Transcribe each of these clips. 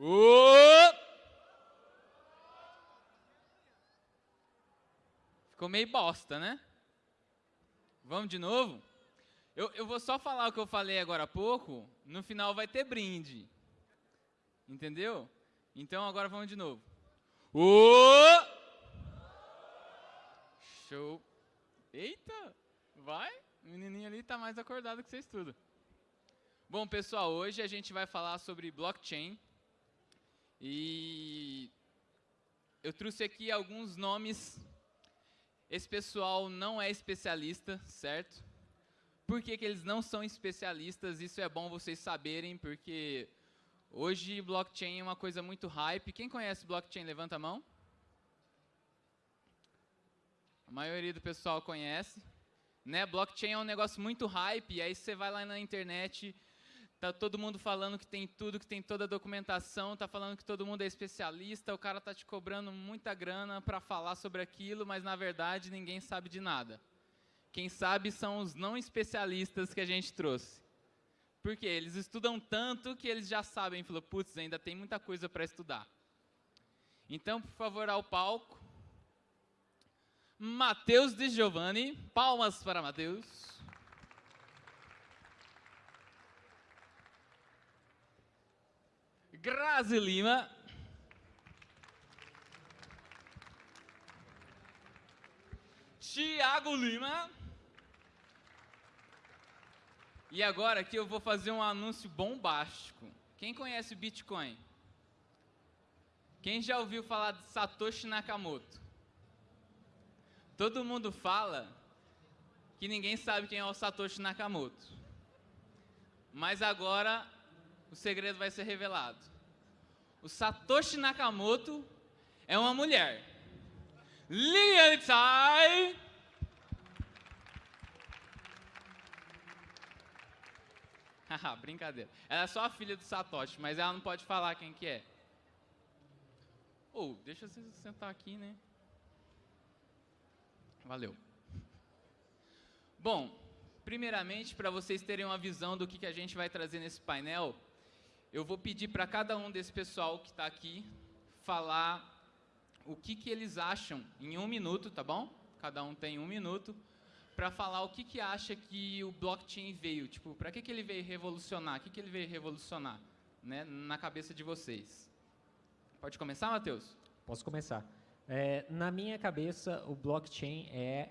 Ô! Ficou meio bosta, né? Vamos de novo? Eu, eu vou só falar o que eu falei agora há pouco, no final vai ter brinde. Entendeu? Então agora vamos de novo. Ô! Show. Eita! Vai? O menininho ali está mais acordado que vocês tudo. Bom, pessoal, hoje a gente vai falar sobre blockchain. E eu trouxe aqui alguns nomes. Esse pessoal não é especialista, certo? Por que, que eles não são especialistas? Isso é bom vocês saberem, porque hoje blockchain é uma coisa muito hype. Quem conhece blockchain, levanta a mão. A maioria do pessoal conhece. Né? Blockchain é um negócio muito hype, e aí você vai lá na internet Tá todo mundo falando que tem tudo, que tem toda a documentação, tá falando que todo mundo é especialista, o cara tá te cobrando muita grana para falar sobre aquilo, mas na verdade ninguém sabe de nada. Quem sabe são os não especialistas que a gente trouxe. Por quê? Eles estudam tanto que eles já sabem, falou, putz, ainda tem muita coisa para estudar. Então, por favor, ao palco. Matheus de Giovanni, palmas para Matheus. Grazi Lima. Tiago Lima. E agora aqui eu vou fazer um anúncio bombástico. Quem conhece Bitcoin? Quem já ouviu falar de Satoshi Nakamoto? Todo mundo fala que ninguém sabe quem é o Satoshi Nakamoto. Mas agora o segredo vai ser revelado. O Satoshi Nakamoto é uma mulher. Lilian Tsai. Haha, brincadeira. Ela é só a filha do Satoshi, mas ela não pode falar quem que é. Ou, oh, deixa você sentar aqui, né? Valeu. Bom, primeiramente, para vocês terem uma visão do que, que a gente vai trazer nesse painel, eu vou pedir para cada um desse pessoal que está aqui falar o que, que eles acham em um minuto, tá bom? Cada um tem um minuto para falar o que, que acha que o blockchain veio, tipo, para que, que ele veio revolucionar, o que, que ele veio revolucionar, né, na cabeça de vocês. Pode começar, Matheus? Posso começar. É, na minha cabeça, o blockchain é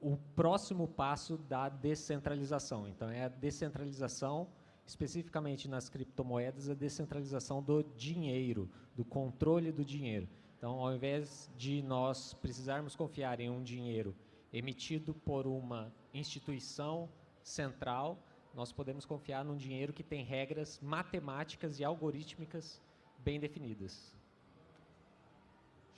o próximo passo da descentralização. Então, é a descentralização especificamente nas criptomoedas, a descentralização do dinheiro, do controle do dinheiro. Então, ao invés de nós precisarmos confiar em um dinheiro emitido por uma instituição central, nós podemos confiar num dinheiro que tem regras matemáticas e algorítmicas bem definidas.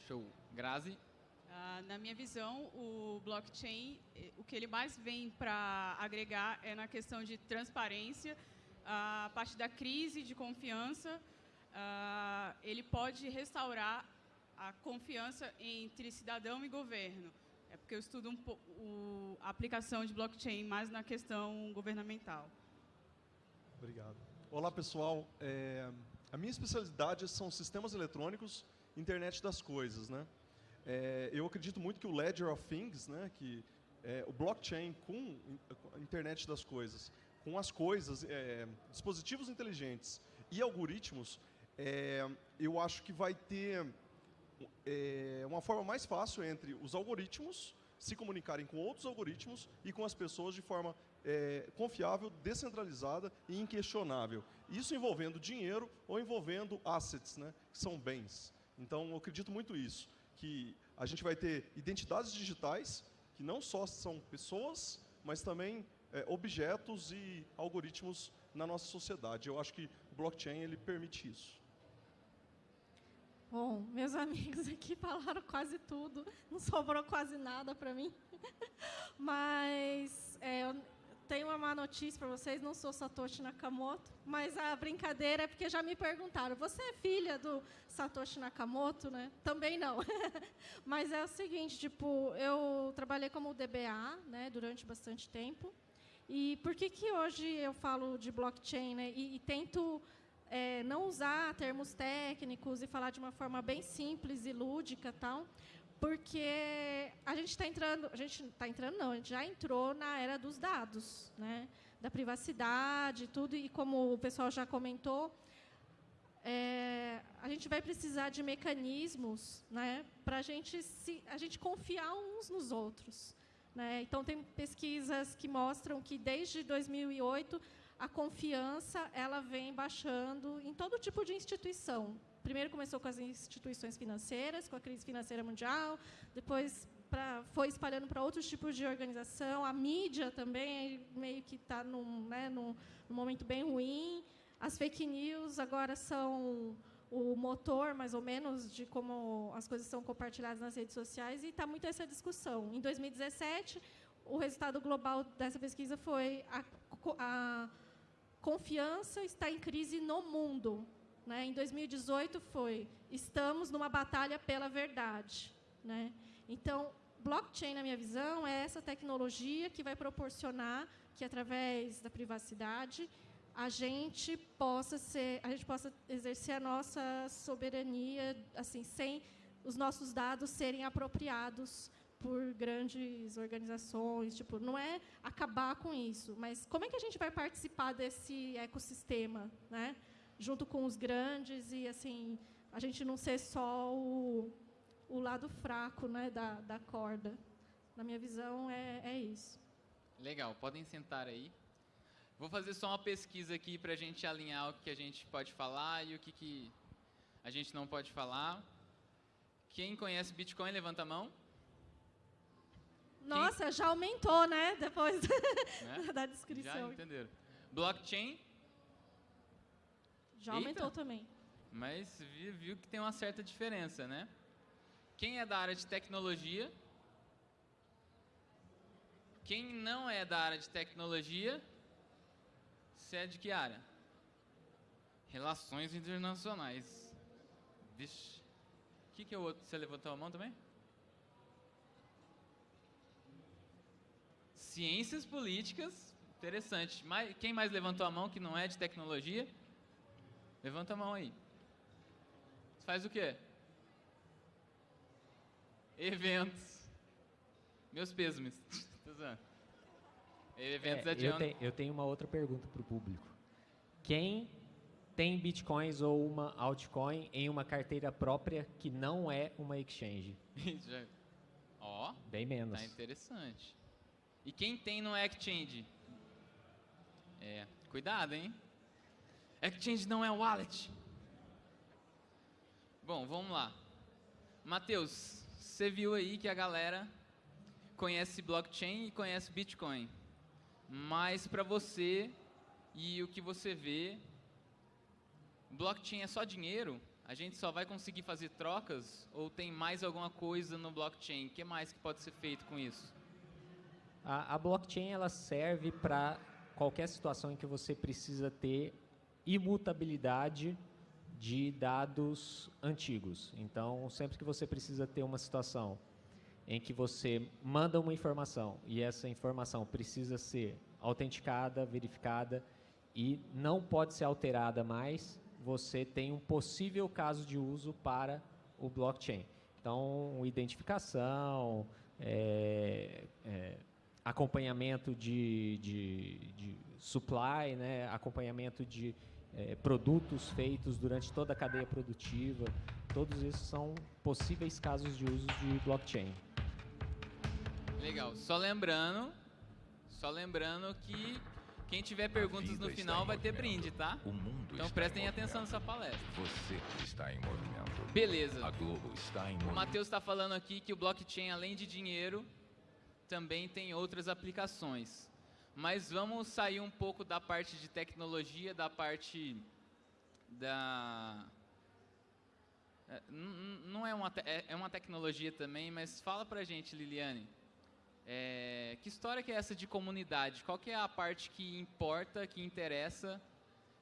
Show. Grazi? Uh, na minha visão, o blockchain, eh, o que ele mais vem para agregar é na questão de transparência, a parte da crise de confiança, uh, ele pode restaurar a confiança entre cidadão e governo. É porque eu estudo um o, a aplicação de blockchain mais na questão governamental. Obrigado. Olá, pessoal. É, a minha especialidade são sistemas eletrônicos, internet das coisas. Né? É, eu acredito muito que o Ledger of Things, né, que é, o blockchain com a internet das coisas, com as coisas, é, dispositivos inteligentes e algoritmos, é, eu acho que vai ter é, uma forma mais fácil entre os algoritmos se comunicarem com outros algoritmos e com as pessoas de forma é, confiável, descentralizada e inquestionável. Isso envolvendo dinheiro ou envolvendo assets, né, que são bens. Então, eu acredito muito isso, que a gente vai ter identidades digitais, que não só são pessoas, mas também é, objetos e algoritmos na nossa sociedade. Eu acho que o blockchain ele permite isso. Bom, meus amigos aqui falaram quase tudo, não sobrou quase nada para mim. Mas é, eu tenho uma má notícia para vocês, não sou Satoshi Nakamoto, mas a brincadeira é porque já me perguntaram, você é filha do Satoshi Nakamoto, né? Também não. mas é o seguinte, tipo, eu trabalhei como DBA, né, durante bastante tempo. E por que, que hoje eu falo de blockchain né, e, e tento é, não usar termos técnicos e falar de uma forma bem simples e lúdica, tal, porque a gente está entrando, a gente está entrando não, a gente já entrou na era dos dados, né, da privacidade, tudo e como o pessoal já comentou, é, a gente vai precisar de mecanismos, né, para gente se, a gente confiar uns nos outros, né? Então tem pesquisas que mostram que desde 2008 a confiança ela vem baixando em todo tipo de instituição. Primeiro começou com as instituições financeiras, com a crise financeira mundial, depois pra, foi espalhando para outros tipos de organização. A mídia também meio que está num, né, num, num momento bem ruim. As fake news agora são o motor, mais ou menos, de como as coisas são compartilhadas nas redes sociais, e está muito essa discussão. Em 2017, o resultado global dessa pesquisa foi a, a confiança está em crise no mundo. Né? Em 2018 foi estamos numa batalha pela verdade. Né? Então, blockchain, na minha visão, é essa tecnologia que vai proporcionar que, através da privacidade, a gente possa ser, a gente possa exercer a nossa soberania, assim, sem os nossos dados serem apropriados por grandes organizações, tipo, não é acabar com isso, mas como é que a gente vai participar desse ecossistema, né? Junto com os grandes e assim, a gente não ser só o, o lado fraco, né, da, da corda. Na minha visão é, é isso. Legal, podem sentar aí. Vou fazer só uma pesquisa aqui para a gente alinhar o que a gente pode falar e o que, que a gente não pode falar. Quem conhece Bitcoin, levanta a mão. Nossa, Quem... já aumentou, né? Depois né? da descrição. Já entenderam. Blockchain. Já Eita. aumentou também. Mas viu que tem uma certa diferença, né? Quem é da área de tecnologia? Quem não é da área de tecnologia? Você é de que área? Relações internacionais. Vixe. O que, que é o outro? Você levantou a mão também? Ciências políticas. Interessante. Quem mais levantou a mão que não é de tecnologia? Levanta a mão aí. Você faz o quê? Eventos. Meus pêsames. Tô zoando. Eventos é, eu, te, eu tenho uma outra pergunta para o público. Quem tem bitcoins ou uma altcoin em uma carteira própria que não é uma exchange? Ó, bem menos. Tá interessante. E quem tem no exchange? É, cuidado, hein? Exchange não é wallet. Bom, vamos lá. Matheus, você viu aí que a galera conhece blockchain e conhece Bitcoin. Mas para você e o que você vê, blockchain é só dinheiro? A gente só vai conseguir fazer trocas ou tem mais alguma coisa no blockchain? O que mais que pode ser feito com isso? A, a blockchain ela serve para qualquer situação em que você precisa ter imutabilidade de dados antigos. Então, sempre que você precisa ter uma situação em que você manda uma informação e essa informação precisa ser autenticada, verificada e não pode ser alterada mais, você tem um possível caso de uso para o blockchain. Então, identificação, é, é, acompanhamento de, de, de, supply, né, acompanhamento de é, produtos feitos durante toda a cadeia produtiva, todos esses são possíveis casos de uso de blockchain. Legal. Só lembrando, só lembrando que quem tiver perguntas no final vai ter brinde, tá? então prestem atenção nessa palestra. Você está em movimento. Beleza. A Globo está em movimento. O Matheus está falando aqui que o blockchain, além de dinheiro, também tem outras aplicações. Mas vamos sair um pouco da parte de tecnologia, da parte da é, não é uma, é, é uma tecnologia também, mas fala pra gente, Liliane, é, que história que é essa de comunidade? Qual que é a parte que importa, que interessa?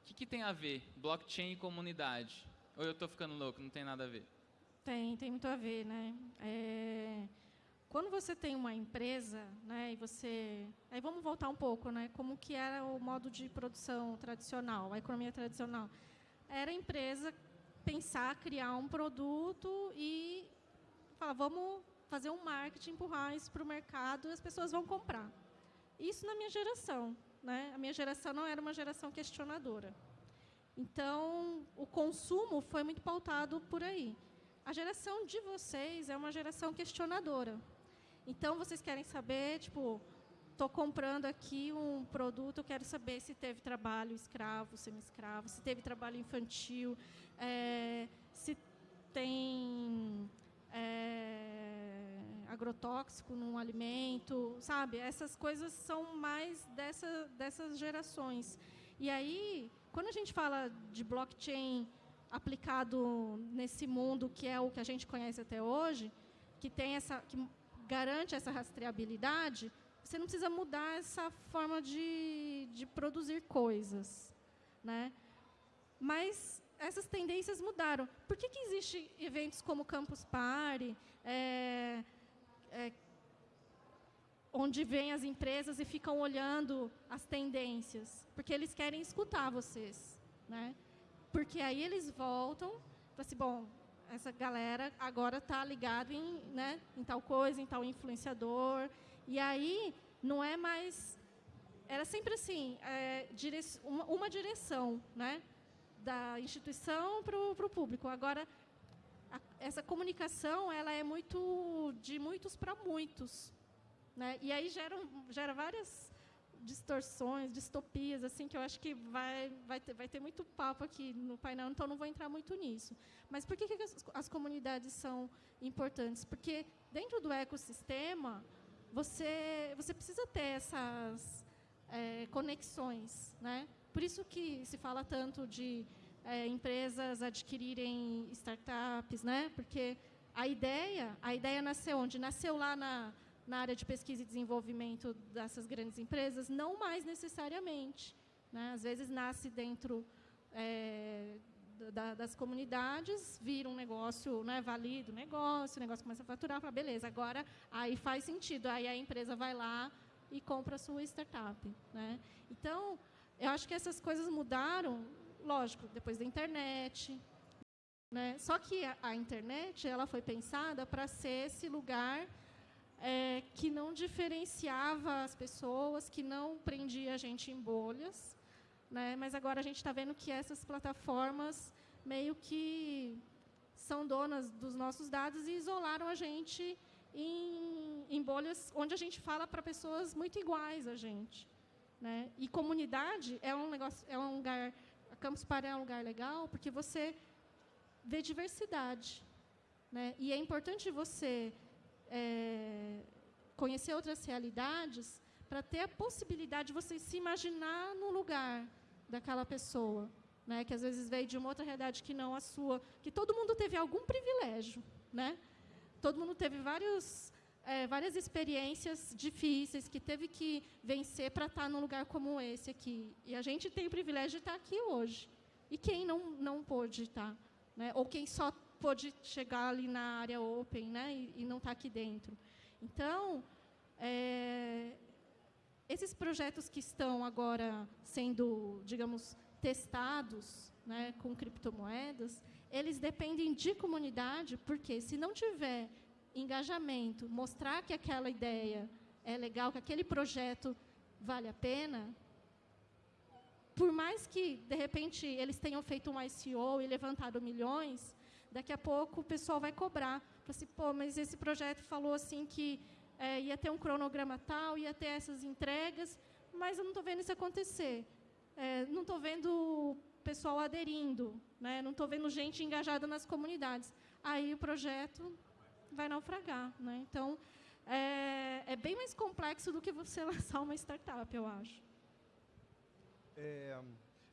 O que, que tem a ver blockchain e comunidade? Ou eu estou ficando louco, não tem nada a ver? Tem, tem muito a ver, né? É, quando você tem uma empresa, né, e você, aí vamos voltar um pouco, né? Como que era o modo de produção tradicional, a economia tradicional. era a empresa pensar, criar um produto e falar, vamos fazer um marketing, empurrar isso para o mercado e as pessoas vão comprar. Isso na minha geração. Né? A minha geração não era uma geração questionadora. Então, o consumo foi muito pautado por aí. A geração de vocês é uma geração questionadora. Então, vocês querem saber, tipo, estou comprando aqui um produto, eu quero saber se teve trabalho escravo, semi-escravo, se teve trabalho infantil, é, se tem é, agrotóxico num alimento, sabe? Essas coisas são mais dessa, dessas gerações. E aí, quando a gente fala de blockchain aplicado nesse mundo que é o que a gente conhece até hoje, que tem essa, que garante essa rastreabilidade, você não precisa mudar essa forma de, de produzir coisas, né? Mas essas tendências mudaram. Por que, que existem eventos como Campus Party, é, é, onde vêm as empresas e ficam olhando as tendências? Porque eles querem escutar vocês. Né? Porque aí eles voltam para assim, bom, essa galera agora está ligado em, né, em tal coisa, em tal influenciador. E aí não é mais... Era sempre assim, é, uma, uma direção, né? Da instituição para o público. Agora, a, essa comunicação ela é muito de muitos para muitos. Né? E aí gera, gera várias distorções, distopias, assim, que eu acho que vai, vai, ter, vai ter muito papo aqui no painel, então não vou entrar muito nisso. Mas por que, que as, as comunidades são importantes? Porque dentro do ecossistema, você, você precisa ter essas é, conexões, né? Por isso que se fala tanto de é, empresas adquirirem startups, né? Porque a ideia, a ideia nasceu onde? Nasceu lá na, na área de pesquisa e desenvolvimento dessas grandes empresas? Não mais necessariamente. Né? Às vezes nasce dentro é, da, das comunidades, vira um negócio, né, valida o negócio, o negócio começa a faturar, fala, beleza, agora aí faz sentido, aí a empresa vai lá e compra a sua startup. Né? Então, eu acho que essas coisas mudaram, lógico, depois da internet. Né? Só que a, a internet ela foi pensada para ser esse lugar é, que não diferenciava as pessoas, que não prendia a gente em bolhas. Né? Mas agora a gente está vendo que essas plataformas meio que são donas dos nossos dados e isolaram a gente em, em bolhas onde a gente fala para pessoas muito iguais a gente. Né? E comunidade é um negócio, é um lugar, a Campus Party é um lugar legal porque você vê diversidade, né? E é importante você é, conhecer outras realidades para ter a possibilidade de você se imaginar no lugar daquela pessoa, né? Que às vezes veio de uma outra realidade que não a sua, que todo mundo teve algum privilégio, né? Todo mundo teve vários é, várias experiências difíceis que teve que vencer para estar tá num lugar como esse aqui. E a gente tem o privilégio de estar tá aqui hoje. E quem não, não pôde estar? Tá, né? Ou quem só pôde chegar ali na área open né? e, e não está aqui dentro. Então, é, esses projetos que estão agora sendo, digamos, testados né, com criptomoedas, eles dependem de comunidade, porque se não tiver engajamento, mostrar que aquela ideia é legal, que aquele projeto vale a pena, por mais que, de repente, eles tenham feito um ICO e levantado milhões, daqui a pouco o pessoal vai cobrar. Fala assim, pô, mas esse projeto falou assim que é, ia ter um cronograma tal, ia ter essas entregas, mas eu não estou vendo isso acontecer. É, não estou vendo pessoal aderindo, né? não estou vendo gente engajada nas comunidades. Aí o projeto vai naufragar. Né? Então, é, é, bem mais complexo do que você lançar uma startup, eu acho. É,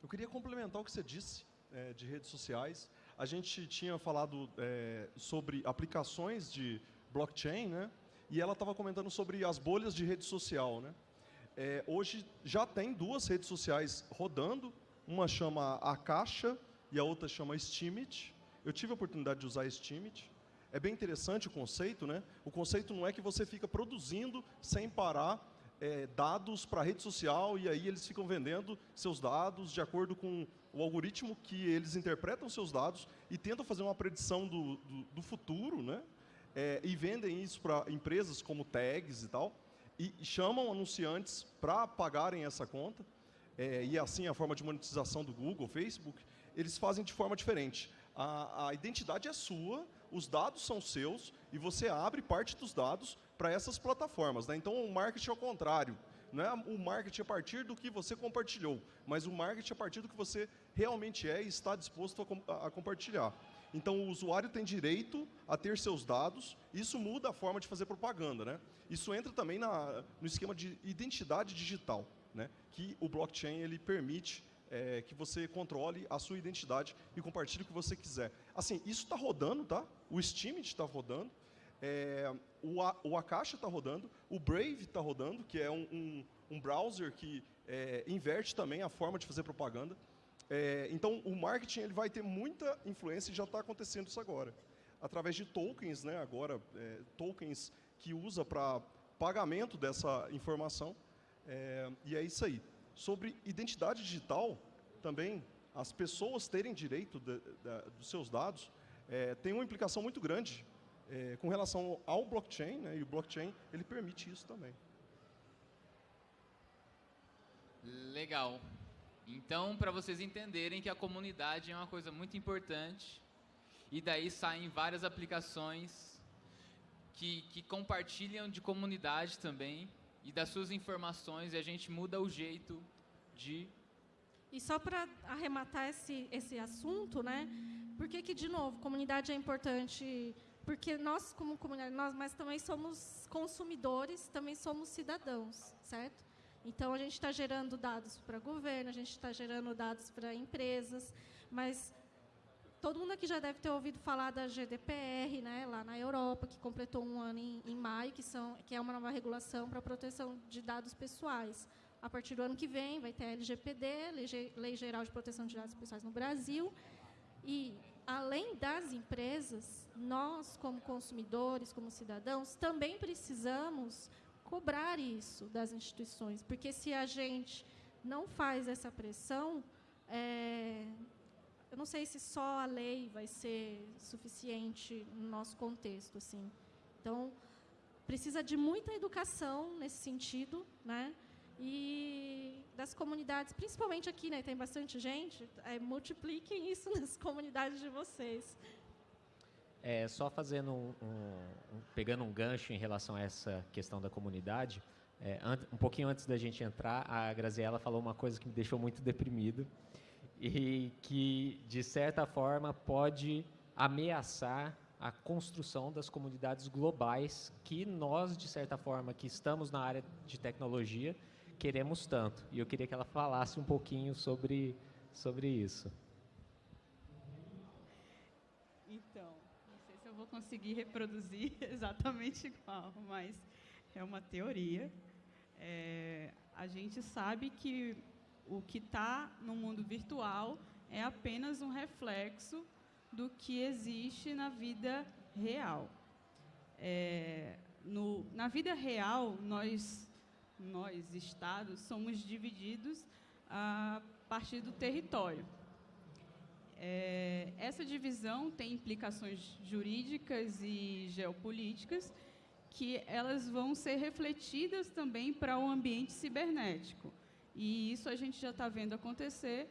eu queria complementar o que você disse é, de redes sociais. A gente tinha falado é, sobre aplicações de blockchain, né? e ela estava comentando sobre as bolhas de rede social. Né? É, hoje já tem duas redes sociais rodando, uma chama A Caixa e a outra chama Steemit. Eu tive a oportunidade de usar Steemit. É bem interessante o conceito, né? O conceito não é que você fica produzindo sem parar é, dados para a rede social e aí eles ficam vendendo seus dados de acordo com o algoritmo que eles interpretam seus dados e tentam fazer uma predição do, do, do futuro, né? É, e vendem isso para empresas como tags e tal, e, chamam anunciantes para pagarem essa conta, é, e assim a forma de monetização do Google, Facebook, eles fazem de forma diferente. A, a identidade é sua, os dados são seus, e você abre parte dos dados para essas plataformas. Né? Então, o marketing é o contrário. Não é o marketing a partir do que você compartilhou, mas o marketing a partir do que você realmente é e está disposto a, a compartilhar. Então, o usuário tem direito a ter seus dados, isso muda a forma de fazer propaganda. Né? Isso entra também na, no esquema de identidade digital, né? que o blockchain ele permite é, que você controle a sua identidade e compartilhe o que você quiser. Assim, isso está rodando, tá? O Steam está rodando, é, o, a, o Akasha está rodando, o Brave está rodando, que é um, um, um browser que é, inverte também a forma de fazer propaganda. É, então, o marketing ele vai ter muita influência e já está acontecendo isso agora. Através de tokens, né, agora, é, tokens que usa para pagamento dessa informação. É, e é isso aí. Sobre identidade digital, também, as pessoas terem direito de, de, dos seus dados é, tem uma implicação muito grande é, com relação ao blockchain, né, e o blockchain ele permite isso também. Legal. Então, para vocês entenderem que a comunidade é uma coisa muito importante, e daí saem várias aplicações que, que compartilham de comunidade também, e das suas informações, e a gente muda o jeito de... E só para arrematar esse, esse assunto, né? Por que, que, de novo, comunidade é importante porque nós, como comunidade, nós, mas também somos consumidores, também somos cidadãos, certo? Então, a gente está gerando dados para governo, a gente está gerando dados para empresas, mas todo mundo aqui já deve ter ouvido falar da GDPR, né, lá na Europa, que completou um ano em, em maio, que, são, que é uma nova regulação para a proteção de dados pessoais. A partir do ano que vem, vai ter a LGPD, Lei, Lei Geral de Proteção de Dados Pessoais no Brasil, e além das empresas, nós, como consumidores, como cidadãos, também precisamos cobrar isso das instituições, porque se a gente não faz essa pressão, é, eu não sei se só a lei vai ser suficiente no nosso contexto, assim. Então, precisa de muita educação nesse sentido, né? E das comunidades, principalmente aqui, né, tem bastante gente, é, multipliquem isso nas comunidades de vocês. É, só fazendo um, um, pegando um gancho em relação a essa questão da comunidade, é, um pouquinho antes da gente entrar, a Graziella falou uma coisa que me deixou muito deprimido e que, de certa forma, pode ameaçar a construção das comunidades globais que nós, de certa forma, que estamos na área de tecnologia, queremos tanto. E eu queria que ela falasse um pouquinho sobre, sobre isso. Então, não sei se eu vou conseguir reproduzir exatamente igual, mas é uma teoria. É, a gente sabe que o que está no mundo virtual é apenas um reflexo do que existe na vida real. É, no, na vida real, nós nós, estados, somos divididos a partir do território. É, essa divisão tem implicações jurídicas e geopolíticas que elas vão ser refletidas também para o ambiente cibernético. E isso a gente já está vendo acontecer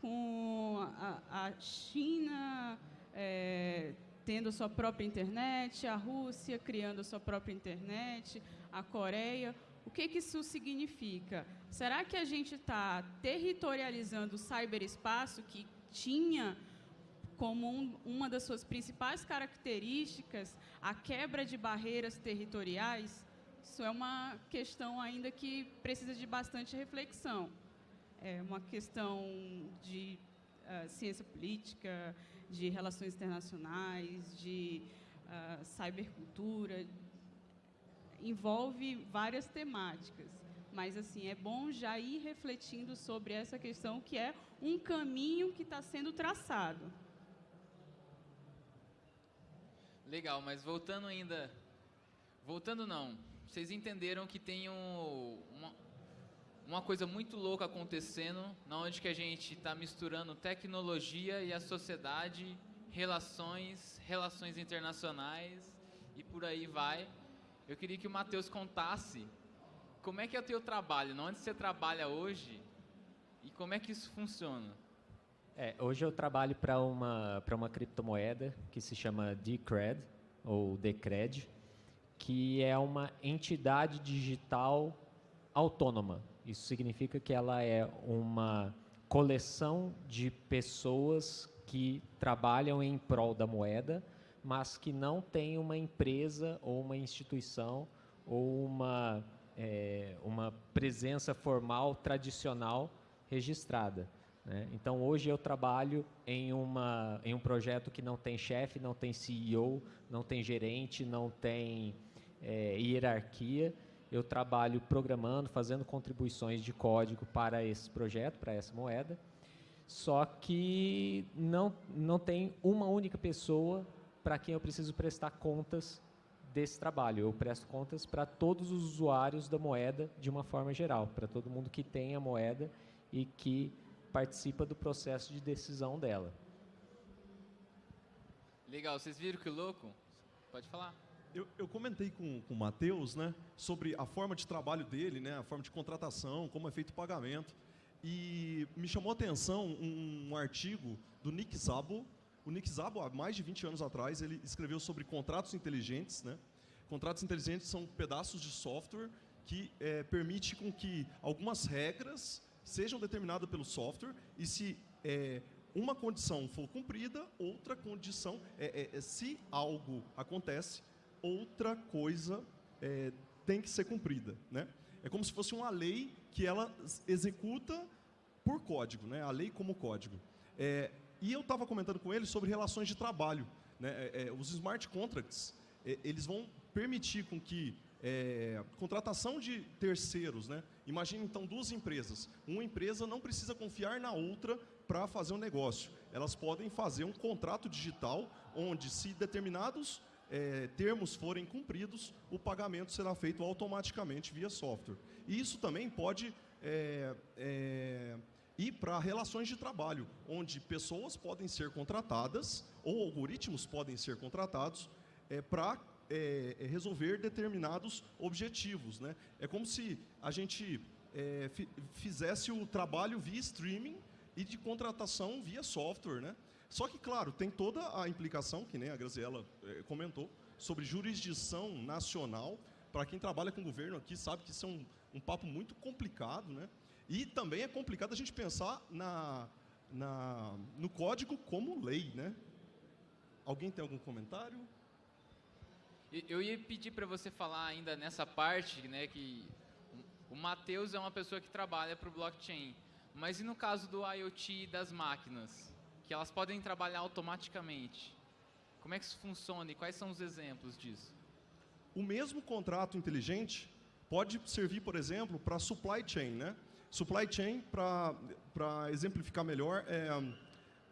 com a, a China é, tendo sua própria internet, a Rússia criando sua própria internet, a Coreia. O que, que isso significa? Será que a gente está territorializando o cyberespaço que tinha como um, uma das suas principais características a quebra de barreiras territoriais? Isso é uma questão ainda que precisa de bastante reflexão. É uma questão de uh, ciência política, de relações internacionais, de uh, cybercultura, envolve várias temáticas. Mas, assim, é bom já ir refletindo sobre essa questão, que é um caminho que está sendo traçado. Legal, mas voltando ainda... Voltando não, vocês entenderam que tem um, uma, uma coisa muito louca acontecendo, na onde que a gente está misturando tecnologia e a sociedade, relações, relações internacionais e por aí vai. Eu queria que o Matheus contasse como é que é o teu trabalho, onde você trabalha hoje e como é que isso funciona. É, hoje eu trabalho para uma, uma criptomoeda que se chama Decred, ou Decred, que é uma entidade digital autônoma. Isso significa que ela é uma coleção de pessoas que trabalham em prol da moeda, mas que não tem uma empresa ou uma instituição ou uma, é, uma presença formal tradicional registrada. Né? Então, hoje eu trabalho em, uma, em um projeto que não tem chefe, não tem CEO, não tem gerente, não tem é, hierarquia. Eu trabalho programando, fazendo contribuições de código para esse projeto, para essa moeda. Só que não, não tem uma única pessoa para quem eu preciso prestar contas desse trabalho. Eu presto contas para todos os usuários da moeda de uma forma geral, para todo mundo que tem a moeda e que participa do processo de decisão dela. Legal, vocês viram que louco? Pode falar. Eu, eu comentei com, com o Matheus né, sobre a forma de trabalho dele, né, a forma de contratação, como é feito o pagamento. E me chamou a atenção um, um artigo do Nick Szabo. O Nick Szabo, há mais de 20 anos atrás, ele escreveu sobre contratos inteligentes. Né? Contratos inteligentes são pedaços de software que é, permite com que algumas regras sejam determinadas pelo software e se é, uma condição for cumprida, outra condição, é, é, se algo acontece, outra coisa é, tem que ser cumprida. Né? É como se fosse uma lei que ela executa por código, né? a lei como código. É, e eu estava comentando com ele sobre relações de trabalho. Né? os smart contracts, eles vão permitir com que é, contratação de terceiros, né? Imagine então duas empresas. Uma empresa não precisa confiar na outra para fazer um negócio. Elas podem fazer um contrato digital onde, se determinados é, termos forem cumpridos, o pagamento será feito automaticamente via software. E isso também pode é, é, ir para relações de trabalho, onde pessoas podem ser contratadas ou algoritmos podem ser contratados é, para é, é, resolver determinados objetivos. Né? É como se a gente fizesse o trabalho via streaming e de contratação via software. Né? Só que, claro, tem toda a implicação, que nem a Graziella é, comentou, sobre jurisdição nacional. Para quem trabalha com governo aqui, sabe que isso é um, um papo muito complicado. Né? E também é complicado a gente pensar na, na, no código como lei. Né? Alguém tem algum comentário? Eu ia pedir para você falar ainda nessa parte, né, que o Matheus é uma pessoa que trabalha para o blockchain, mas e no caso do IoT das máquinas, que elas podem trabalhar automaticamente? Como é que isso funciona e quais são os exemplos disso? O mesmo contrato inteligente pode servir, por exemplo, para supply chain, né? Supply chain, para exemplificar melhor, é,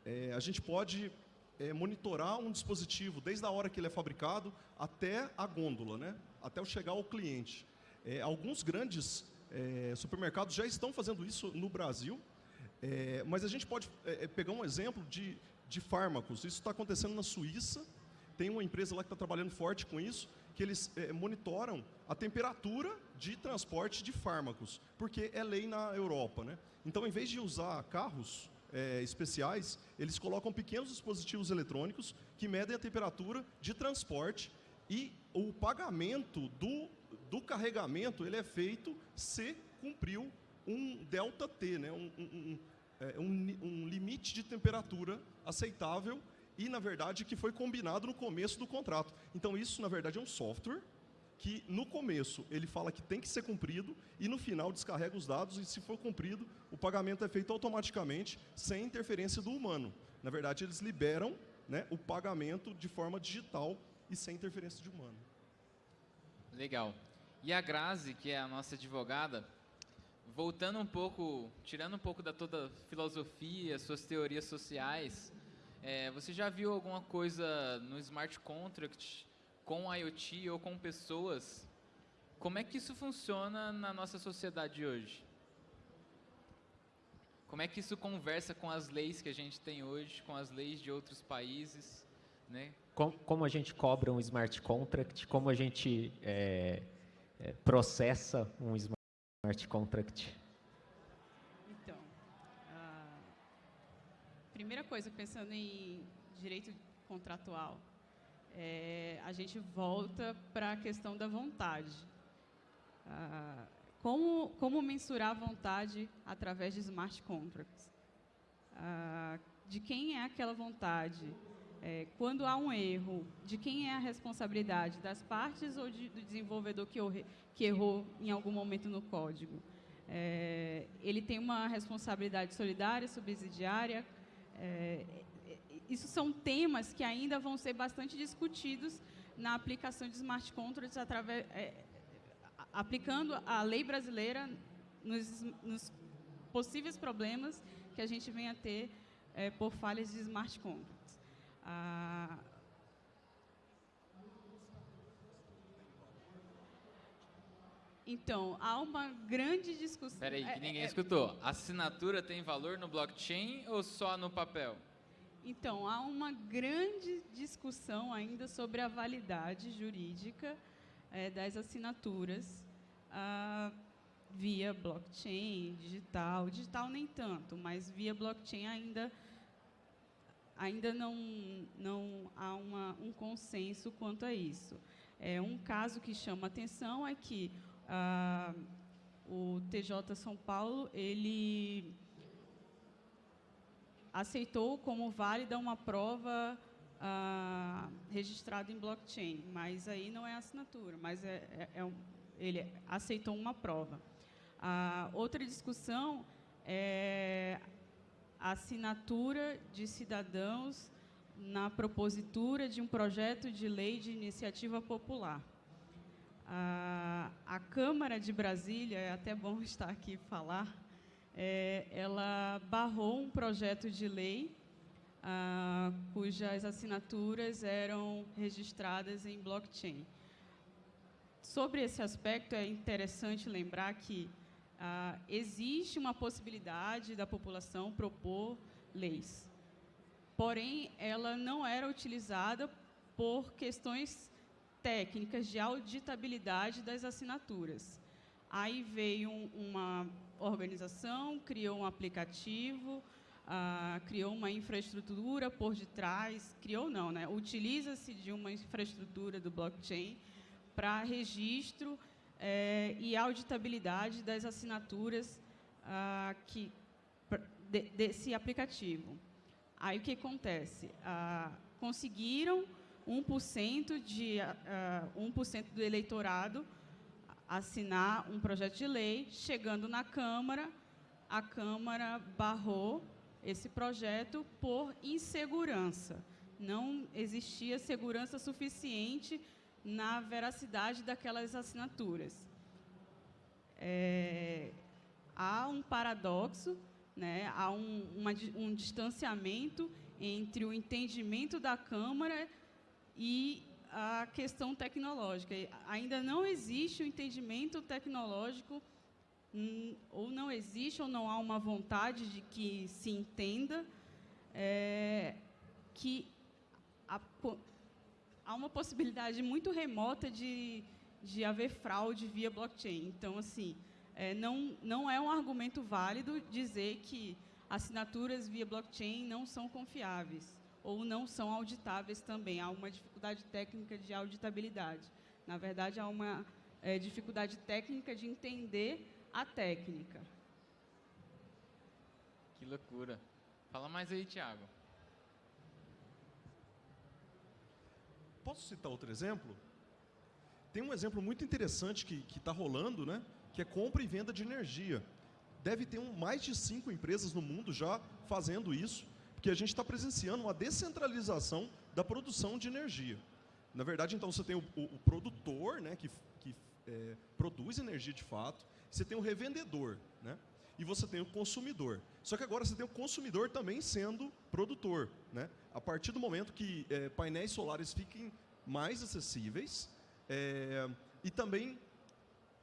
é, a gente pode é, monitorar um dispositivo desde a hora que ele é fabricado até a gôndola, né? até chegar ao cliente. É, alguns grandes é, supermercados já estão fazendo isso no Brasil, é, mas a gente pode é, é, pegar um exemplo de, de fármacos. Isso está acontecendo na Suíça, tem uma empresa lá que está trabalhando forte com isso, que eles monitoram a temperatura de transporte de fármacos, porque é lei na Europa. Né? Então, em vez de usar carros é, especiais, eles colocam pequenos dispositivos eletrônicos que medem a temperatura de transporte e o pagamento do, do carregamento ele é feito se cumpriu um delta T, né? um, um, um, um, um limite de temperatura aceitável e, na verdade, que foi combinado no começo do contrato. Então, isso, na verdade, é um software que no começo ele fala que tem que ser cumprido e no final descarrega os dados e se for cumprido, o pagamento é feito automaticamente sem interferência do humano. Na verdade, eles liberam né, o pagamento de forma digital e sem interferência de humano. Legal. E a Grazi, que é a nossa advogada, voltando um pouco, tirando um pouco da toda filosofia, suas teorias sociais, é, você já viu alguma coisa no smart contract com IoT ou com pessoas Como é que isso funciona na nossa sociedade hoje? Como é que isso conversa com as leis que a gente tem hoje, com as leis de outros países, né? Com- Como a gente cobra um smart contract, como a gente é, é, processa um smart contract. Então, a primeira coisa, pensando em direito contratual, é, a gente volta para a questão da vontade. Ah, como, como mensurar a vontade através de smart contracts? Ah, de quem é aquela vontade? É, quando há um erro, de quem é a responsabilidade? Das partes ou de- do desenvolvedor que, que errou em algum momento no código? É, ele tem uma responsabilidade solidária, subsidiária. É, é, isso são temas que ainda vão ser bastante discutidos na aplicação de smart contracts através, é, aplicando a lei brasileira nos, nos possíveis problemas que a gente venha ter é, por falhas de smart contracts. Ah, então, há uma grande discussão. Peraí, que é- ninguém é- escutou. Assinatura tem valor no blockchain ou só no papel? Então, há uma grande discussão ainda sobre a validade jurídica eh, das assinaturas ah, via blockchain, digital. Digital nem tanto, mas via blockchain ainda, ainda não, não há uma, um consenso quanto a isso. É, um caso que chama atenção é que ah, o TJ São Paulo, ele aceitou como válida uma prova ah, registrada em blockchain, mas aí não é assinatura, mas é, é- é um- ele aceitou uma prova. A outra discussão é a assinatura de cidadãos na propositura de um projeto de lei de iniciativa popular. A, a Câmara de Brasília, é até bom estar aqui falar, é, ela barrou um projeto de lei ah, cujas assinaturas eram registradas em blockchain. Sobre esse aspecto, é interessante lembrar que ah, existe uma possibilidade da população propor leis. Porém, ela não era utilizada por questões técnicas de auditabilidade das assinaturas. Aí veio um- uma organização, criou um aplicativo, ah, criou uma infraestrutura por detrás, criou não, né? Utiliza-se de uma infraestrutura do blockchain para registro eh, e auditabilidade das assinaturas ah, que, de- desse aplicativo. Aí o que acontece? Ah, conseguiram 1% de ah, 1% do eleitorado assinar um projeto de lei, chegando na Câmara, a Câmara barrou esse projeto por insegurança. Não existia segurança suficiente na veracidade daquelas assinaturas. É, há um paradoxo, né? há um, uma um distanciamento entre o entendimento da Câmara e a questão tecnológica. Ainda não existe o entendimento tecnológico, hum, ou não existe, ou não há uma vontade de que se entenda é, que a há uma possibilidade muito remota de, de haver fraude via blockchain. Então, assim, é, não, não é um argumento válido dizer que assinaturas via blockchain não são confiáveis ou não são auditáveis também. Há uma dificuldade técnica de auditabilidade. Na verdade, há uma é, dificuldade técnica de entender a técnica. Que loucura. Fala mais aí, Thiago. Posso citar outro exemplo? Tem um exemplo muito interessante que está rolando, né? Que é compra e venda de energia. Deve ter um, mais de cinco empresas no mundo já fazendo isso, porque a gente está presenciando uma descentralização da produção de energia. Na verdade, então, você tem o, o- o produtor, né, que, que é, produz energia de fato, você tem o revendedor, né, e você tem o consumidor. Só que agora você tem o consumidor também sendo produtor. Né? A partir do momento que é, painéis solares fiquem mais acessíveis é, e também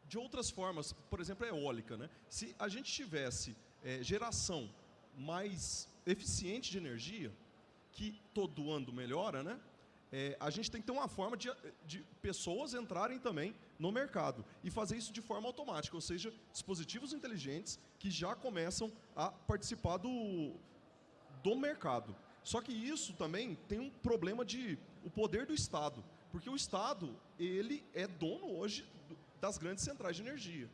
de outras formas, por exemplo, a eólica. Né? Se a gente tivesse é, geração mais eficiente de energia, que todo ano melhora, né? É, a gente tem que ter uma forma de, de, pessoas entrarem também no mercado e fazer isso de forma automática, ou seja, dispositivos inteligentes que já começam a participar do, do mercado. Só que isso também tem um problema de o poder do Estado, porque o Estado ele é dono hoje das grandes centrais de energia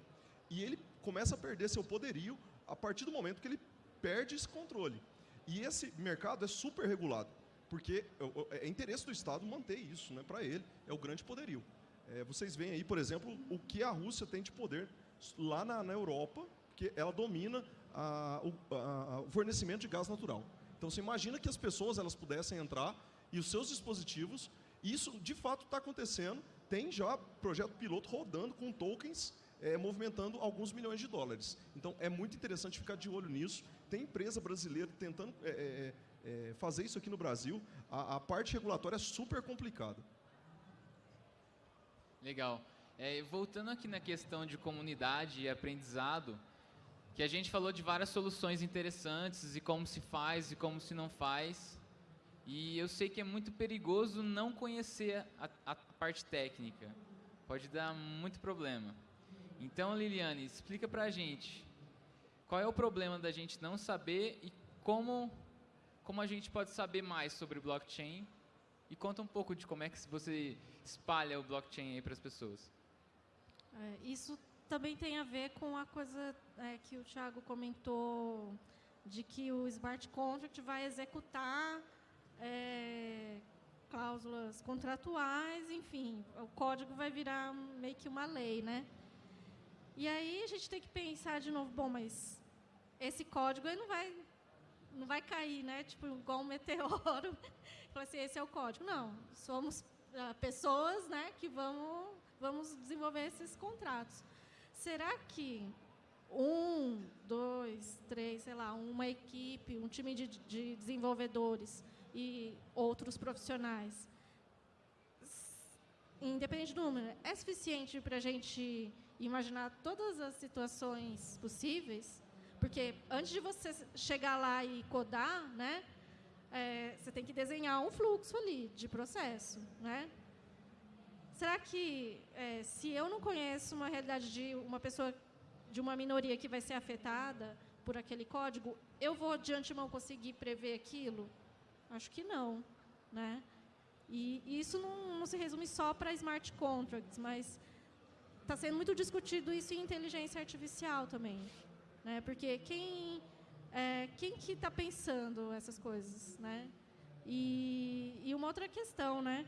e ele começa a perder seu poderio a partir do momento que ele perde esse controle. E esse mercado é super regulado, porque é, é interesse do Estado manter isso né, para ele, é o grande poderio. É, vocês veem aí, por exemplo, o que a Rússia tem de poder lá na, na Europa, que ela domina a, o, a, o fornecimento de gás natural. Então você imagina que as pessoas elas pudessem entrar e os seus dispositivos, isso de fato está acontecendo, tem já projeto piloto rodando com tokens é, movimentando alguns milhões de dólares. Então é muito interessante ficar de olho nisso. Tem empresa brasileira tentando é, é, fazer isso aqui no Brasil. A, a, parte regulatória é super complicada. Legal. É, voltando aqui na questão de comunidade e aprendizado, que a gente falou de várias soluções interessantes e como se faz e como se não faz. E eu sei que é muito perigoso não conhecer a, a parte técnica. Pode dar muito problema. Então, Liliane, explica para a gente qual é o problema da gente não saber e como, como a gente pode saber mais sobre blockchain e conta um pouco de como é que você espalha o blockchain aí para as pessoas. É, isso também tem a ver com a coisa é, que o Thiago comentou de que o smart contract vai executar é, cláusulas contratuais, enfim, o código vai virar meio que uma lei, né? E aí a gente tem que pensar de novo, bom, mas esse código não vai não vai cair, né? Tipo igual um meteoro. Falar assim, esse é o código. Não, somos uh, pessoas, né, que vamos vamos desenvolver esses contratos. Será que um, dois, três, sei lá, uma equipe, um time de, de desenvolvedores e outros profissionais, independente do número, é suficiente para a gente imaginar todas as situações possíveis? Porque antes de você chegar lá e codar, né, é, você tem que desenhar um fluxo ali de processo, né? Será que, é, se eu não conheço uma realidade de uma pessoa, de uma minoria que vai ser afetada por aquele código, eu vou de antemão conseguir prever aquilo? Acho que não, né? E, e isso não, não, se resume só para smart contracts, mas está sendo muito discutido isso em inteligência artificial também, né? Porque quem é, quem que está pensando essas coisas, né? E, e uma outra questão, né?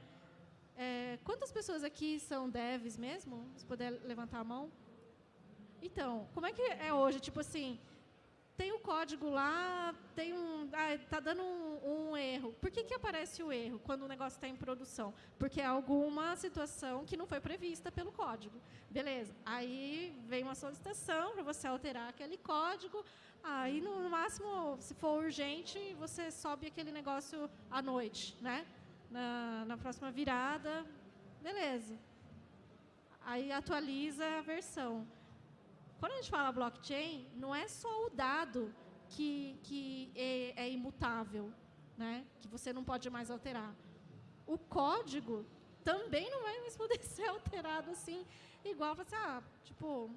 É, quantas pessoas aqui são devs mesmo? Se puder levantar a mão. Então, como é que é hoje? Tipo assim, tem o código lá, tem um, ah, tá dando um, um, erro. Por que, que aparece o erro quando o negócio está em produção? Porque é alguma situação que não foi prevista pelo código. Beleza. Aí vem uma solicitação para você alterar aquele código. Aí, no máximo, se for urgente, você sobe aquele negócio à noite, né? na, na próxima virada, beleza. Aí atualiza a versão. Quando a gente fala blockchain, não é só o dado que, que é, é imutável, né? que você não pode mais alterar. O código também não vai mais poder ser alterado assim, igual você, ah, tipo,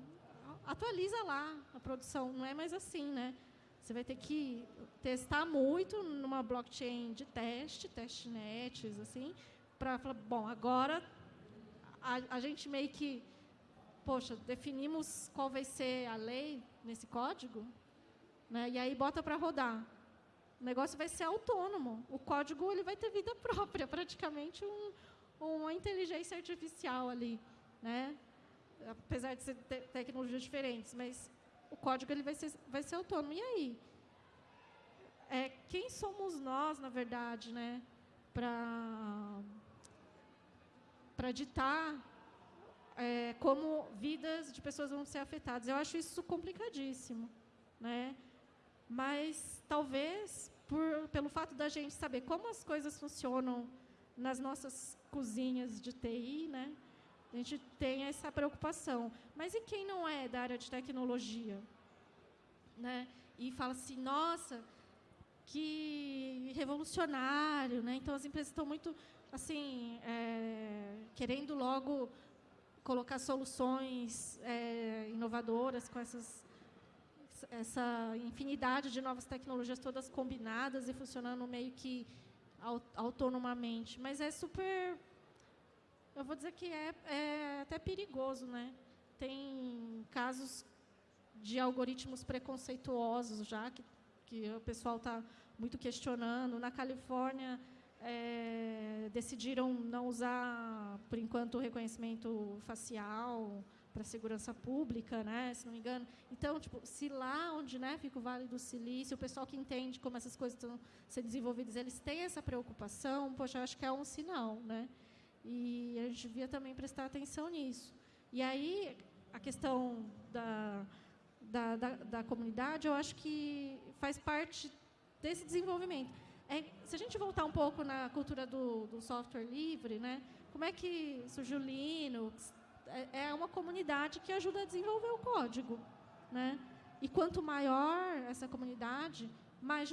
atualiza lá a produção, não é mais assim, né? Você vai ter que testar muito numa blockchain de teste, testnets, assim, para falar, bom, agora a, a gente meio que, poxa, definimos qual vai ser a lei nesse código, né? E aí bota para rodar. O negócio vai ser autônomo. O código ele vai ter vida própria, praticamente um, uma inteligência artificial ali, né? Apesar de ser te tecnologias diferentes, mas o código ele vai ser, vai ser autônomo. E aí? É, quem somos nós, na verdade, né, para ditar é, como vidas de pessoas vão ser afetadas? Eu acho isso complicadíssimo, né? Mas talvez por, pelo fato da gente saber como as coisas funcionam nas nossas cozinhas de TI, né? A gente tem essa preocupação. Mas e quem não é da área de tecnologia? Né? E fala assim, nossa, que revolucionário, né? Então as empresas estão muito assim é, querendo logo colocar soluções é, inovadoras com essas essa infinidade de novas tecnologias todas combinadas e funcionando meio que autonomamente, mas é super eu vou dizer que é, é até perigoso, né? Tem casos de algoritmos preconceituosos já que que o pessoal está muito questionando. Na Califórnia, é, decidiram não usar, por enquanto, o reconhecimento facial para segurança pública, né, se não me engano. Então, tipo, se lá onde né, fica o Vale do Silício, o pessoal que entende como essas coisas estão sendo desenvolvidas, eles têm essa preocupação, poxa, eu acho que é um sinal, né? E a gente devia também prestar atenção nisso. E aí, a questão da da, da, da, comunidade, eu acho que faz parte desse desenvolvimento. É, se a gente voltar um pouco na cultura do, do software livre, né, como é que surgiu o Linux? É, é uma comunidade que ajuda a desenvolver o código. Né? E quanto maior essa comunidade, mais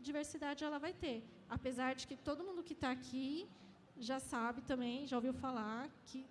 diversidade ela vai ter. Apesar de que todo mundo que está aqui já sabe também, já ouviu falar que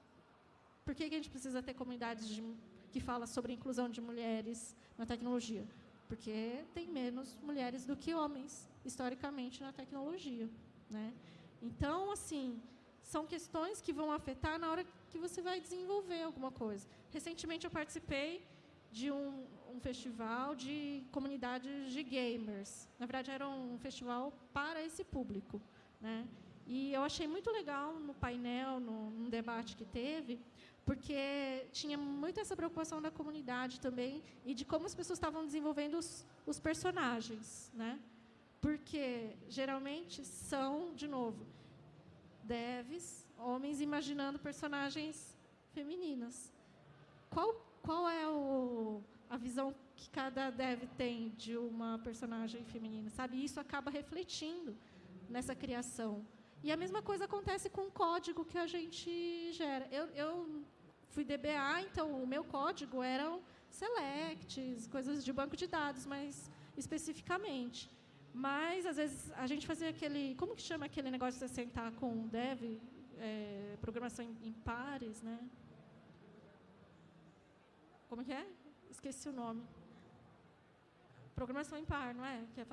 por que, que a gente precisa ter comunidades de que fala sobre a inclusão de mulheres na tecnologia, porque tem menos mulheres do que homens, historicamente, na tecnologia. Né? Então, assim, são questões que vão afetar na hora que você vai desenvolver alguma coisa. Recentemente, eu participei de um, um festival de comunidades de gamers. Na verdade, era um festival para esse público. Né? E eu achei muito legal no painel, no, no debate que teve, porque tinha muito essa preocupação da comunidade também e de como as pessoas estavam desenvolvendo os, os personagens, né? Porque geralmente são, de novo, devs, homens imaginando personagens femininas. Qual qual é o, a visão que cada dev tem de uma personagem feminina, sabe? Isso acaba refletindo nessa criação. E a mesma coisa acontece com o código que a gente gera. Eu, eu fui DBA, então o meu código eram selects, coisas de banco de dados, mais especificamente. Mas, às vezes, a gente fazia aquele... Como que chama aquele negócio de você sentar com o dev? É, programação em, em pares, né? Como que é? Esqueci o nome. Programação em par, não é? é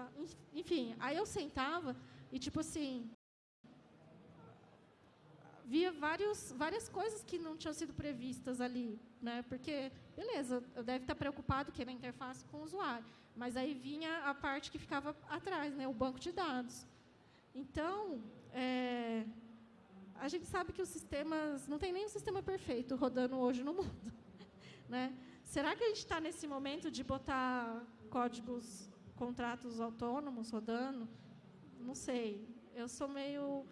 enfim, aí eu sentava e, tipo assim, via vários, várias coisas que não tinham sido previstas ali, né? Porque, beleza, eu deve estar preocupado que é na interface com o usuário, mas aí vinha a parte que ficava atrás, né? O banco de dados. Então, é, a gente sabe que os sistemas não tem nem um sistema perfeito rodando hoje no mundo, né? Será que a gente está nesse momento de botar códigos, contratos autônomos rodando? Não sei. Eu sou meio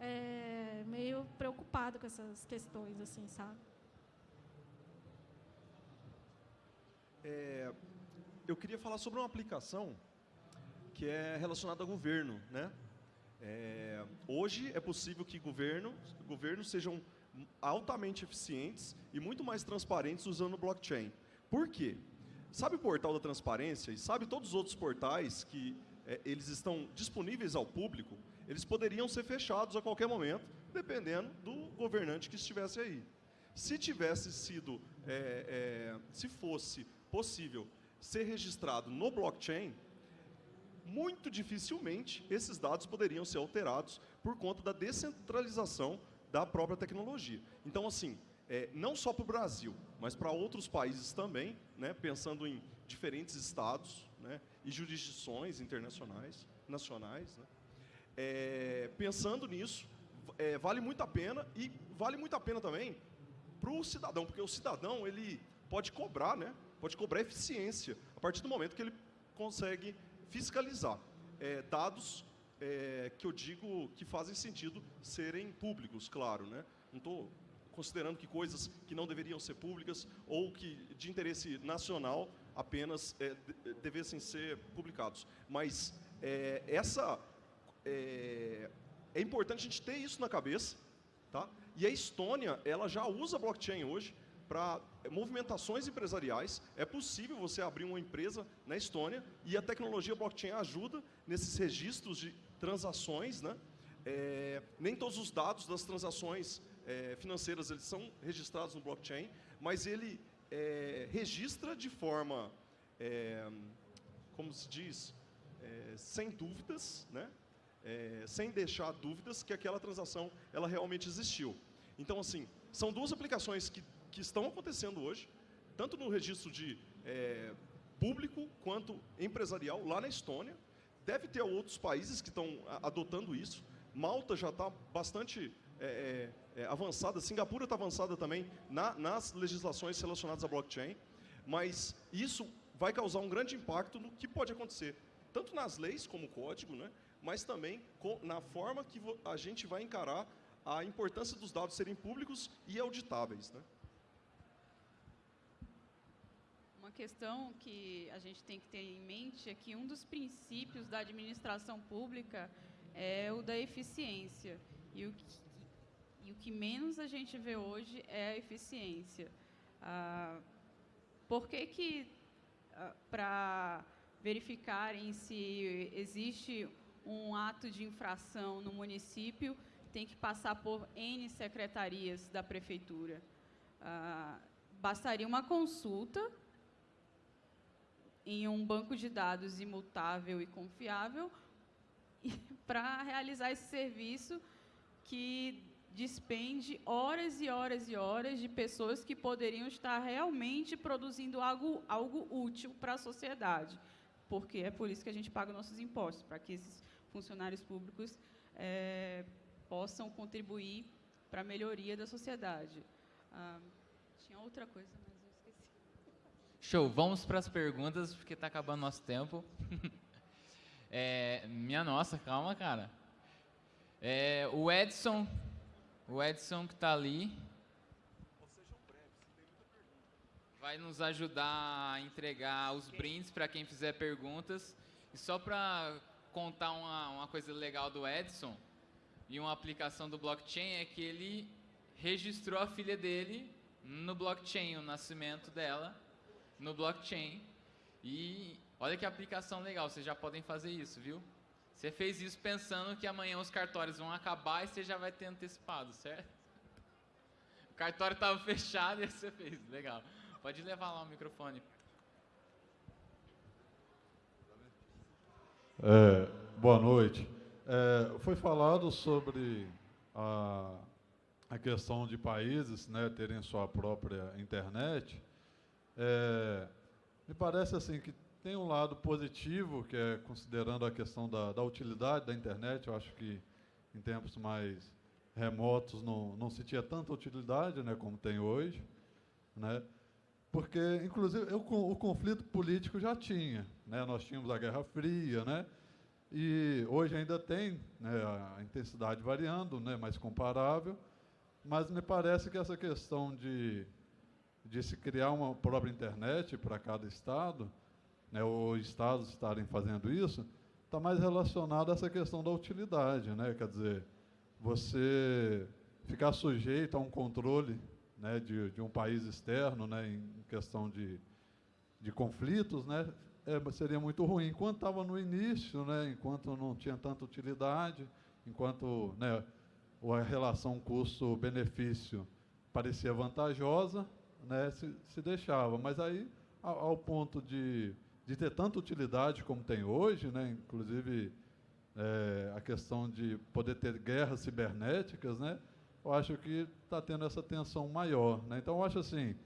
é, meio preocupado com essas questões, assim, sabe? É, eu queria falar sobre uma aplicação que é relacionada ao governo, né? É, hoje é possível que governo, governos sejam altamente eficientes e muito mais transparentes usando blockchain. Por quê? Sabe o portal da transparência e sabe todos os outros portais que é, eles estão disponíveis ao público? eles poderiam ser fechados a qualquer momento, dependendo do governante que estivesse aí. Se tivesse sido, é, é, se fosse possível ser registrado no blockchain, muito dificilmente esses dados poderiam ser alterados por conta da descentralização da própria tecnologia. Então, assim, é, não só para o Brasil, mas para outros países também, né, pensando em diferentes estados né, e jurisdições internacionais, nacionais, né, é, pensando nisso, é, vale muito a pena e vale muito a pena também para o cidadão, porque o cidadão ele pode cobrar, né? Pode cobrar eficiência a partir do momento que ele consegue fiscalizar é, dados é, que eu digo que fazem sentido serem públicos, claro, né? Não estou considerando que coisas que não deveriam ser públicas ou que de interesse nacional apenas é, devessem ser publicados, mas é, essa é, é importante a gente ter isso na cabeça, tá? E a Estônia, ela já usa blockchain hoje para movimentações empresariais. É possível você abrir uma empresa na Estônia e a tecnologia blockchain ajuda nesses registros de transações, né? É, nem todos os dados das transações é, financeiras eles são registrados no blockchain, mas ele é, registra de forma, como se diz, sem dúvidas, né? Sem deixar dúvidas que aquela transação ela realmente existiu. Então, assim, são duas aplicações que, que estão acontecendo hoje, tanto no registro de é, público quanto empresarial, lá na Estônia. Deve ter outros países que estão adotando isso. Malta já está bastante é, é, é, avançada, Singapura está avançada também na, nas legislações relacionadas à blockchain, mas isso vai causar um grande impacto no que pode acontecer, tanto nas leis como código, né, mas também na forma que a gente vai encarar a importância dos dados serem públicos e auditáveis. Né. Uma questão que a gente tem que ter em mente é que um dos princípios da administração pública é o da eficiência. E o que, e o que menos a gente vê hoje é a eficiência. Ah, por que, que ah, para verificarem se existe um ato de infração no município, tem que passar por N secretarias da prefeitura? Ah, bastaria uma consulta em um banco de dados imutável e confiável para realizar esse serviço que despende horas e horas e horas de pessoas que poderiam estar realmente produzindo algo, algo útil para a sociedade. Porque é por isso que a gente paga nossos impostos, para que esses funcionários públicos é, possam contribuir para a melhoria da sociedade. Ah, tinha outra coisa, mas esqueci. Show, vamos para as perguntas, porque está acabando nosso tempo. é, minha nossa, calma, cara. É, o Edson o Edson que está ali vai nos ajudar a entregar os brindes para quem fizer perguntas. E só para contar uma, uma coisa legal do Edson e uma aplicação do blockchain é que ele registrou a filha dele no blockchain, o nascimento dela no blockchain. E olha que aplicação legal, vocês já podem fazer isso, viu? Você fez isso pensando que amanhã os cartórios vão acabar e você já vai ter antecipado, certo? O cartório estava fechado e você fez. Legal. Pode levar lá o microfone. É, boa noite. É, foi falado sobre a, a questão de países né, terem sua própria internet. É, me parece assim que tem um lado positivo, que é considerando a questão da, da utilidade da internet. Eu acho que em tempos mais remotos não, não se tinha tanta utilidade né, como tem hoje. Né? Porque, inclusive, eu, o conflito político já tinha. Né? Nós tínhamos a Guerra Fria, né? e hoje ainda tem né, a intensidade variando, né, mais comparável, mas me parece que essa questão de, de se criar uma própria internet para cada estado né, os estados estarem fazendo isso, está mais relacionado a essa questão da utilidade, né? Quer dizer, você ficar sujeito a um controle né, de, de um país externo, né, em questão de, de conflitos, né, é, seria muito ruim. Enquanto estava no início, né, enquanto não tinha tanta utilidade, enquanto né, a relação custo-benefício parecia vantajosa, né, se, se deixava. Mas aí, ao, ao ponto de de ter tanta utilidade como tem hoje, né? inclusive é, a questão de poder ter guerras cibernéticas, né? eu acho que está tendo essa tensão maior. Né? Então, eu acho assim,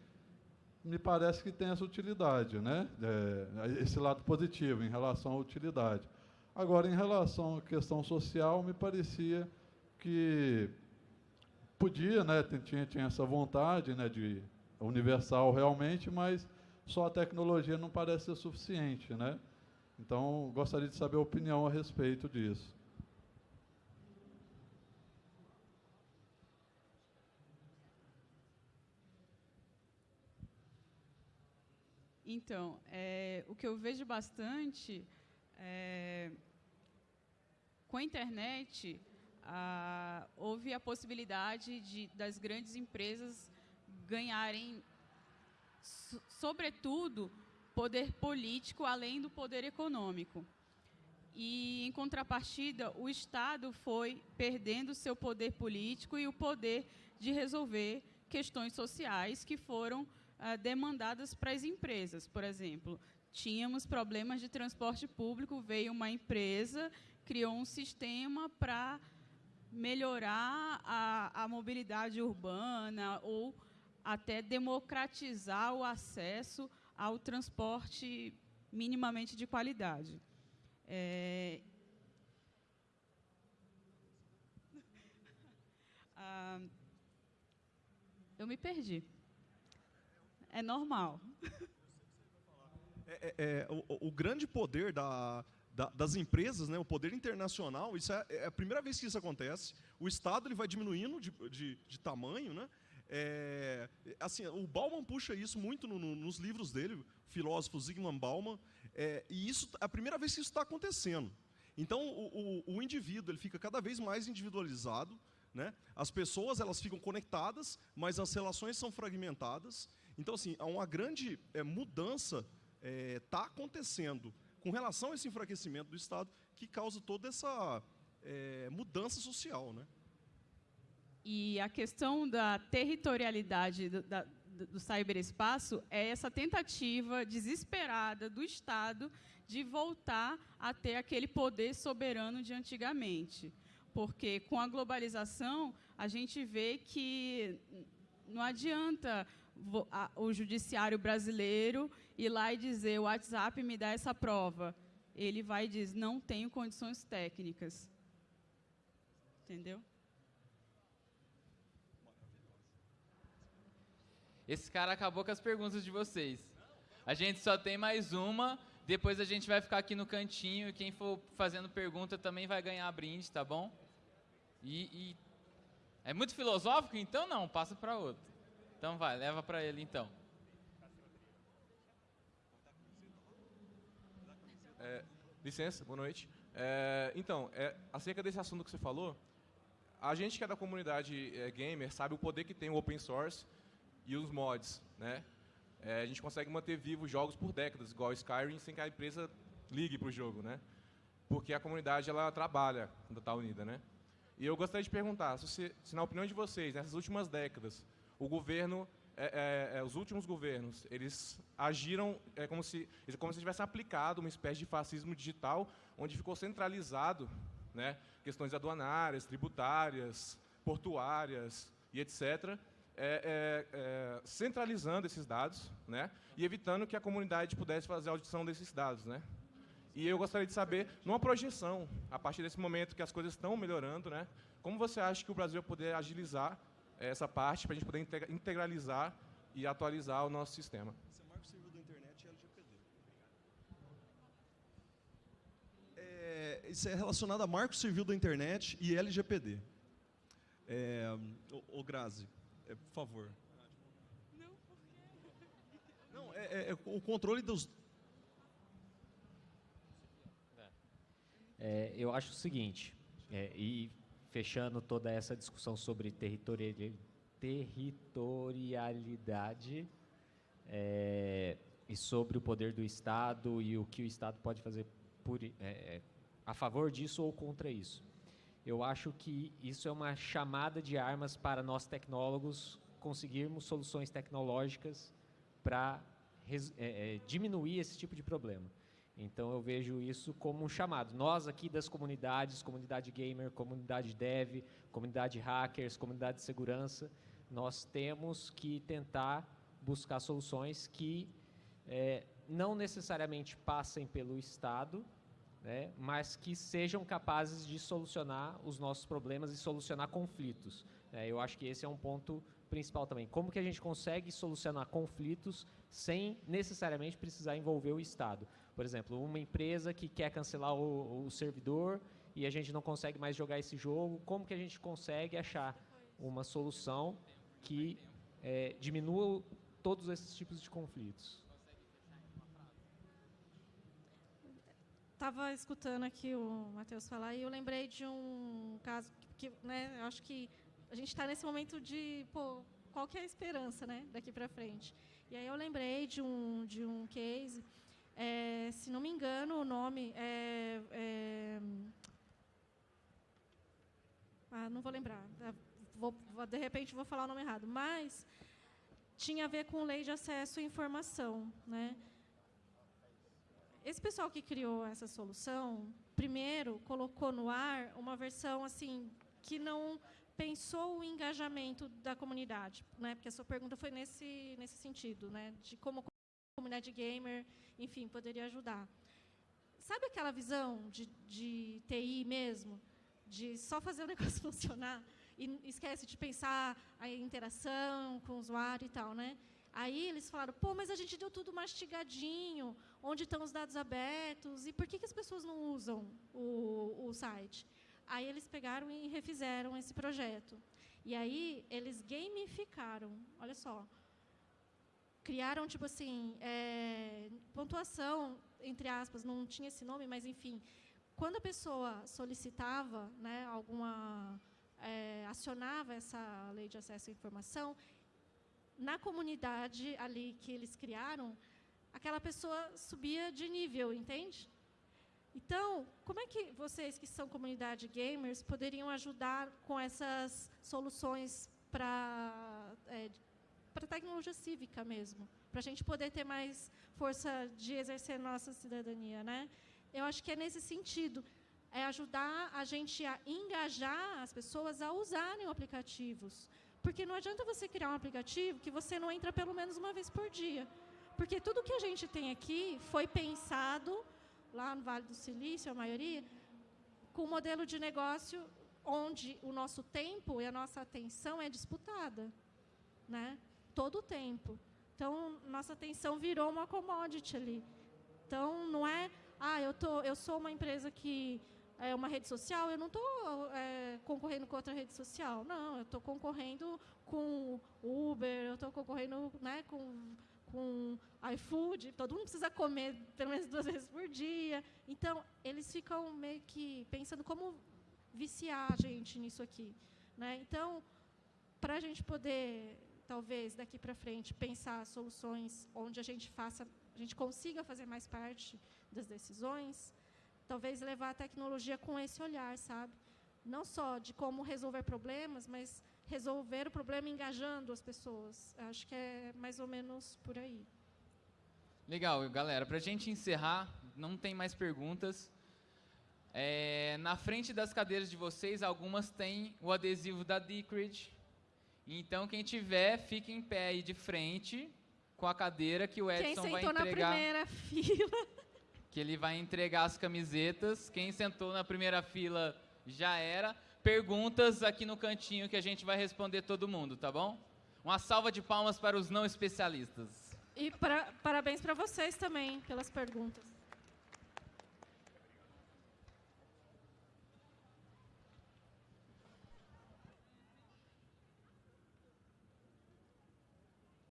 me parece que tem essa utilidade, né? É, esse lado positivo em relação à utilidade. Agora, em relação à questão social, me parecia que podia, né? Tinha, tinha essa vontade né, de universal realmente, mas só a tecnologia não parece ser suficiente, né? Então, gostaria de saber a opinião a respeito disso. Então, é, o que eu vejo bastante é, com a internet, ah, houve a possibilidade de, das grandes empresas ganharem, so, sobretudo, poder político além do poder econômico. E, em contrapartida, o Estado foi perdendo seu poder político e o poder de resolver questões sociais que foram ah, demandadas para as empresas. Por exemplo, tínhamos problemas de transporte público, veio uma empresa, criou um sistema para melhorar a, a mobilidade urbana ou até democratizar o acesso ao transporte minimamente de qualidade. É... Ah, eu me perdi. É normal. É, é, é, o, o, grande poder da, da, das empresas, né, o poder internacional, isso é, é, a primeira vez que isso acontece. O Estado ele vai diminuindo de, de, de tamanho, né? É, assim, o Bauman puxa isso muito no, no, nos livros dele, o filósofo Zygmunt Bauman, é, e isso é a primeira vez que isso está acontecendo. Então, o, o, o, indivíduo ele fica cada vez mais individualizado, né? as pessoas elas ficam conectadas, mas as relações são fragmentadas. Então, assim, há uma grande é, mudança está é, tá acontecendo com relação a esse enfraquecimento do Estado que causa toda essa é, mudança social. Né? E a questão da territorialidade do, da, do cyberespaço é essa tentativa desesperada do Estado de voltar a ter aquele poder soberano de antigamente. Porque com a globalização, a gente vê que não adianta o judiciário brasileiro ir lá e dizer o WhatsApp me dá essa prova. Ele vai e diz, não tenho condições técnicas. Entendeu? Esse cara acabou com as perguntas de vocês. A gente só tem mais uma, depois a gente vai ficar aqui no cantinho e quem for fazendo pergunta também vai ganhar brinde, tá bom? E, e é muito filosófico? Então não, passa para outro. Então vai, leva para ele então. É, licença, boa noite. É, então, é, acerca desse assunto que você falou, a gente que é da comunidade é, gamer sabe o poder que tem o open source e os mods, né? É, a gente consegue manter vivos jogos por décadas, igual Skyrim, sem que a empresa ligue para o jogo, né? Porque a comunidade ela trabalha quando está unida, né? E eu gostaria de perguntar, se, se na opinião de vocês, nessas últimas décadas, o governo, é, é, é, os últimos governos, eles agiram é, como, se, como se tivessem aplicado uma espécie de fascismo digital, onde ficou centralizado né, questões aduanárias, tributárias, portuárias e etc., é, é, centralizando esses dados né, e evitando que a comunidade pudesse fazer a audição desses dados. Né. E eu gostaria de saber, numa projeção, a partir desse momento que as coisas estão melhorando, né, como você acha que o Brasil vai poder agilizar essa parte para a gente poder integralizar e atualizar o nosso sistema. Isso é marco civil da internet e LGPD. É, isso é relacionado a marco civil da internet e LGPD. É, o, o Grazi, é, por favor. Não, por quê? Não, é, é, é o controle dos... É, eu acho o seguinte, é, e fechando toda essa discussão sobre territorialidade é, e sobre o poder do Estado e o que o Estado pode fazer por, é, a favor disso ou contra isso. Eu acho que isso é uma chamada de armas para nós tecnólogos conseguirmos soluções tecnológicas para é, é, diminuir esse tipo de problema. Então eu vejo isso como um chamado. Nós aqui das comunidades, comunidade gamer, comunidade dev, comunidade hackers, comunidade de segurança, nós temos que tentar buscar soluções que é, não necessariamente passem pelo Estado, né, mas que sejam capazes de solucionar os nossos problemas e solucionar conflitos. É, eu acho que esse é um ponto principal também. Como que a gente consegue solucionar conflitos sem necessariamente precisar envolver o Estado? Por exemplo, uma empresa que quer cancelar o, o servidor e a gente não consegue mais jogar esse jogo, como que a gente consegue achar uma solução que é, diminua todos esses tipos de conflitos? Estava escutando aqui o Matheus falar e eu lembrei de um caso que, que né, eu acho que a gente está nesse momento de, pô, qual que é a esperança, né, daqui para frente? E aí eu lembrei de um de um case, é, se não me engano o nome é, é ah, não vou lembrar, é, vou, de repente vou falar o nome errado, mas tinha a ver com lei de acesso à informação, né? Esse pessoal que criou essa solução, primeiro colocou no ar uma versão assim que não pensou o engajamento da comunidade, né? Porque a sua pergunta foi nesse nesse sentido, né? De como a comunidade gamer, enfim, poderia ajudar. Sabe aquela visão de, de TI mesmo, de só fazer o negócio funcionar e esquece de pensar a interação com o usuário e tal, né? Aí eles falaram, pô, mas a gente deu tudo mastigadinho, onde estão os dados abertos, e por que, que as pessoas não usam o, o site? Aí eles pegaram e refizeram esse projeto. E aí eles gamificaram, olha só. Criaram, tipo assim, é, pontuação, entre aspas, não tinha esse nome, mas enfim. Quando a pessoa solicitava, né, alguma, é, acionava essa lei de acesso à informação, na comunidade ali que eles criaram, aquela pessoa subia de nível, entende? Então, como é que vocês que são comunidade gamers poderiam ajudar com essas soluções para é, para tecnologia cívica mesmo, para a gente poder ter mais força de exercer nossa cidadania, né? Eu acho que é nesse sentido, é ajudar a gente a engajar as pessoas a usarem aplicativos, porque não adianta você criar um aplicativo que você não entra pelo menos uma vez por dia, porque tudo que a gente tem aqui foi pensado lá no Vale do Silício, a maioria, com um modelo de negócio onde o nosso tempo e a nossa atenção é disputada, né? Todo o tempo. Então, nossa atenção virou uma commodity ali. Então, não é, ah, eu, tô, eu sou uma empresa que é uma rede social, eu não estou é, concorrendo com outra rede social. Não, eu estou concorrendo com Uber, eu estou concorrendo né, com com iFood, todo mundo precisa comer pelo menos duas vezes por dia. Então, eles ficam meio que pensando como viciar a gente nisso aqui. Né? Então, para a gente poder, talvez, daqui para frente, pensar soluções onde a gente faça, a gente consiga fazer mais parte das decisões, talvez levar a tecnologia com esse olhar, sabe? Não só de como resolver problemas, mas resolver o problema engajando as pessoas. Acho que é mais ou menos por aí. Legal, galera. Para a gente encerrar, não tem mais perguntas. É, na frente das cadeiras de vocês, algumas têm o adesivo da Decred. Então, quem tiver, fique em pé aí de frente com a cadeira que o Edson vai entregar. Quem sentou na primeira fila. Que ele vai entregar as camisetas. Quem sentou na primeira fila já era perguntas aqui no cantinho que a gente vai responder todo mundo, tá bom? Uma salva de palmas para os não especialistas. E pra, parabéns para vocês também pelas perguntas.